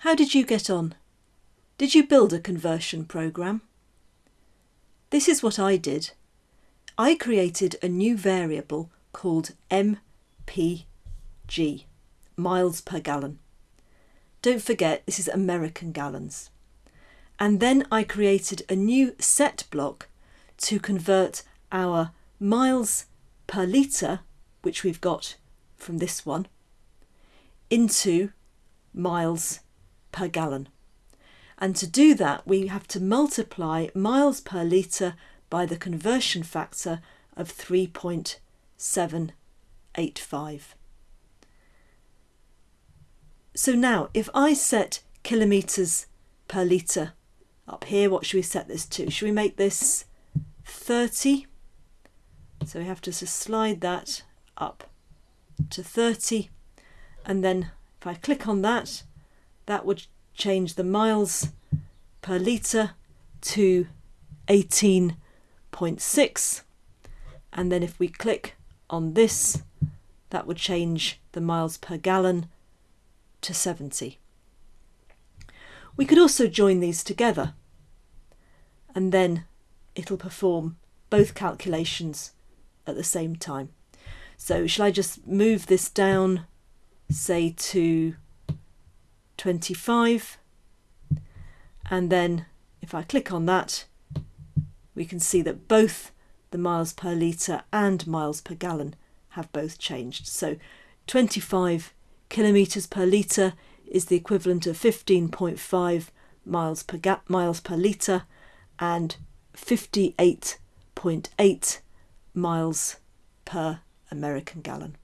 How did you get on? Did you build a conversion program? This is what I did. I created a new variable called mpg, miles per gallon. Don't forget this is American gallons. And then I created a new set block to convert our miles per litre, which we've got from this one, into miles per gallon. And to do that, we have to multiply miles per litre by the conversion factor of 3.785. So now, if I set kilometres per litre up here, what should we set this to? Should we make this 30? So we have to slide that up to 30 and then if I click on that that would change the miles per litre to 18.6 and then if we click on this that would change the miles per gallon to 70. We could also join these together and then it'll perform both calculations at the same time. So shall I just move this down, say to 25, and then if I click on that, we can see that both the miles per litre and miles per gallon have both changed. So 25 kilometres per litre is the equivalent of 15.5 miles per miles per litre and 58.8 miles per American gallon.